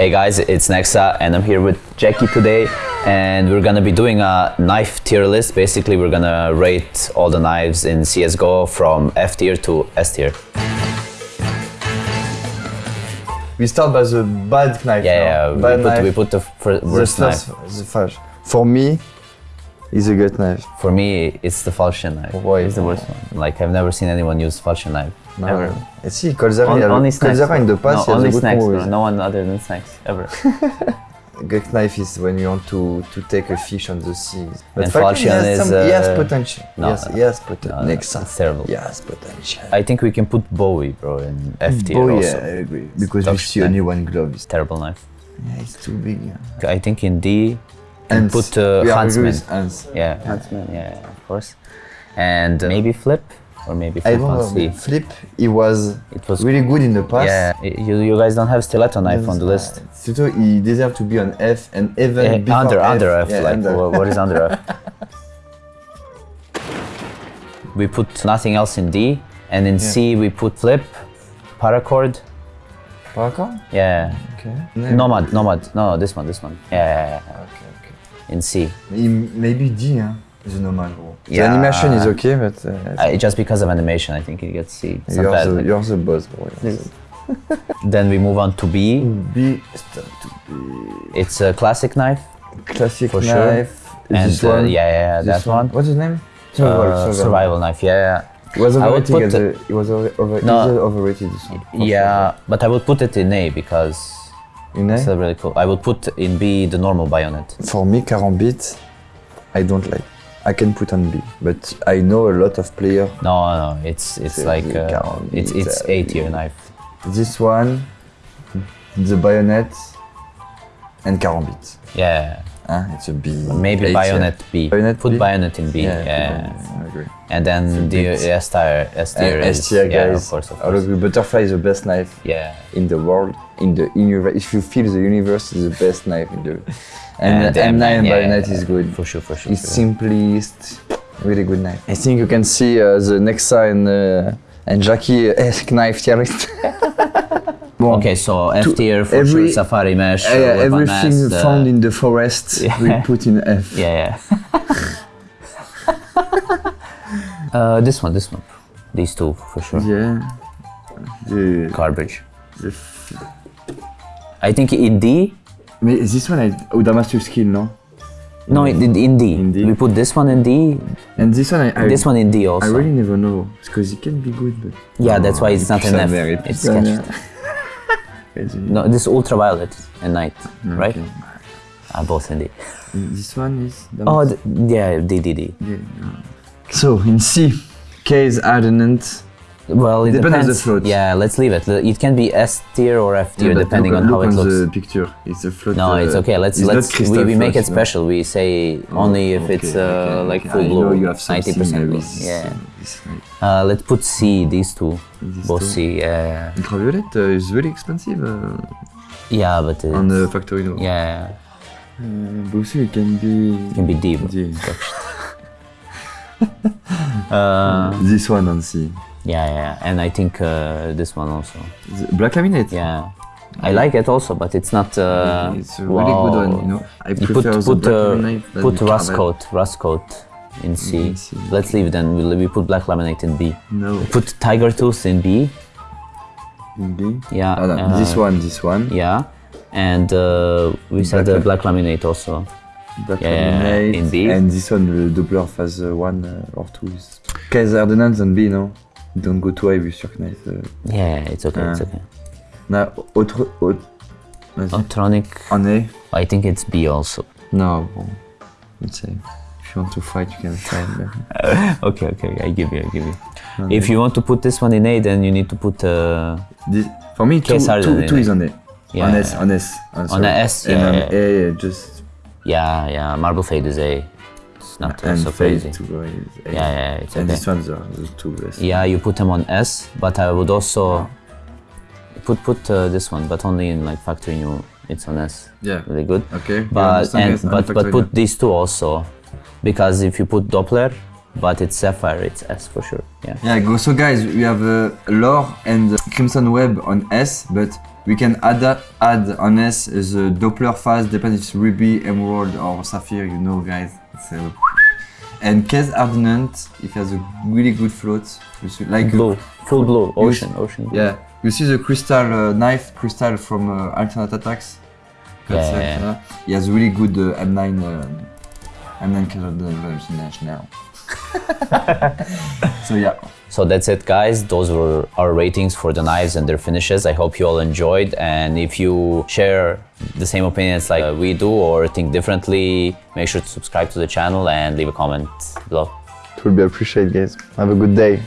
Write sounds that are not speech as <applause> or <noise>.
Hey guys, it's Nexa and I'm here with Jackie today and we're gonna be doing a knife tier list. Basically, we're gonna rate all the knives in CSGO from F tier to S tier. We start by the bad knife. Yeah, now. yeah, bad we, put, knife. we put the fir- the first, knife. the first. For me, it's a good knife. For me, it's the falchion knife. Why? It's the worst one. Like, I've never seen anyone use falchion knife. No. Ever. Et si, Colzera, On- il y a le- only snacks. Colzera in the past, no, only snacks, move No one other than snacks, ever. <laughs> Good knife is when you want to, to take a fish on the sea. But And falchion has, is, some, has uh, potential. no, yes, no. he potential. No, no, Next it's terrible. Yes, potential. I think we can put Bowie, bro, in F tier Oh, also. yeah, I agree. Because Top we see knife. only one glove. It's, Terrible knife. yeah, it's too big. Yeah. I think in D, and put uh, we are Huntsman. with. Yeah, Huntsman. Yeah, of course. And uh, maybe Flip, or maybe I Flip don't on know. C. Flip, he was It was really good in the past. Yeah, you, you guys don't have stiletto knife on the list. Surtout, he deserved to be on F and even before under F. under F, Yeah, like under. what is under F? <laughs> we put nothing else in D, and in C we put Flip, Paracord. Yeah, Okay. Nomad, Nomad. No, this one, this one. Yeah. Okay, okay. in C. Maybe D, huh? The normal bro. The Yeah. animation is okay, but uh, I, just because of animation, I think it gets C. It's you're, the, you're the boss, bro. <laughs> Yes. Then we move on to B. B to be It's a classic knife. classic For sure. knife. And this uh, one. yeah, yeah, yeah, this that one. What's his name? Uh, survival knife, yeah, yeah. It was overrated. as a, it was over, No. overrated. This one. for Yeah, but I would put it in A because. In it's A? uh, really cool. I would put in B the normal bayonet. For me, Karambit, I don't like. I can put on B, but I know a lot of players. No, no, it's it's like uh, it's it's uh, A tier knife. This one, the bayonet, and Karambit. Yeah, Huh? It's a B. maybe A tier. bayonet B. Bayonet put B? bayonet in B. Yeah, Yeah, I agree. and then the bit. S tier S tier And is S tier yeah, guys, of course, of I course. agree. Butterfly is the best knife Yeah, in the world. In the universe, if you feel the universe is the best knife in the. <laughs> And, And the the M9 M9, yeah, bayonet yeah, is good. for sure, for sure. It's for sure. simplest, really good knife. I think you can see uh, the Nexa and uh, and Jackie esque <laughs> knife tier list. <laughs> bon. Okay, so F tier for every- sure. Safari mesh. Uh, uh, yeah, everything mask, uh, found in the forest <laughs> yeah. we put in F. Yeah, yeah. <laughs> uh, this one, this one. These two for sure. Yeah. The, Garbage. the f- I think in D. Mais this one, I, oh, Damascus steel, no? No, in, in D. In D. We put this one in D. And this one, I, I, This one in D I also. I really never know because it can be good, but yeah, that's why it's not enough. merde, It's sketched. Merde. Vas-y. No, this ultraviolet and night, right? Okay. Ah, both in D. This one is. Oh, yeah, D, D, D. Yeah. So in C, case hardened. Well, it Depends on the depends. float. Yeah, let's leave it. It can be S tier or F tier depending on how it looks. the picture. It's a float. No, uh, it's okay. Let's it's let's we, we make float, it no? special. We say only if Okay, it's uh, okay, like okay. full blue, know you have ninety percent blue. Yeah. uh, let's put C. These two, These both two. C. Yeah, Ultraviolet uh, is really expensive uh, yeah, but on the factory. No? yeah, Uh, also it can be. it can be D. bro. D. Uh, This one on C. yeah, yeah, and I think uh, this one also. Black laminate. Yeah, I like it also, but it's not. Uh, it's a really good one. You know, I You prefer put put black uh, put the rust coat, rust coat in C. In C. Let's leave then. We we put black laminate in B. No. Put tiger tooth in B. In B. Yeah. Ah, no, uh, this one, this one. Yeah, and uh, we said Black the lam- black laminate also. Black Yeah, laminate. in B. And this one, the Doppler phase uh, one uh, or two is. Kaiser Ordnance on B, no? Don't go too high with your knife. Uh. Yeah, it's okay. It's Ah. okay. Now, autre. autre Vas-y. Autotronic, En A? I think it's B also. No, bon. Let's say. If you want to fight, you can fight. but- <laughs> okay, okay, I give you, I give you. If you want to put this one in A, then you need to put uh, This, for me, two, Kaiser two, two is on A. yeah, On S, on S. On, On a S, yeah, on yeah. A, yeah, just. yeah, yeah. Marble fade is A. Not and so crazy. to is A. Yeah, yeah, it's And okay. this one's are the two best. Yeah, you put them on S, but I would also put put uh, this one, but only in like factory new. It's on S. Yeah. Really good. Okay. But and but but put these two also, because if you put Doppler, but it's Sapphire, it's S for sure. Yeah. Yeah, go. So guys, we have uh, Lore and Crimson Web on S, but We can add add on S the Doppler phase, depends if it's ruby, emerald or sapphire. You know, guys. It's, uh, and case hardened, if it has a really good float, see- like Blue, full blue, ocean, ocean. yeah, you see the crystal uh, knife crystal from uh, Alternate Attacks. That's Yeah, yeah, uh, he has really good uh, M9 um, M9 color version now. So yeah, So that's it, guys. Those were our ratings for the knives and their finishes. I hope you all enjoyed. And if you share the same opinions like uh, we do or think differently, make sure to subscribe to the channel and leave a comment below. it would be appreciated, guys. Have a good day.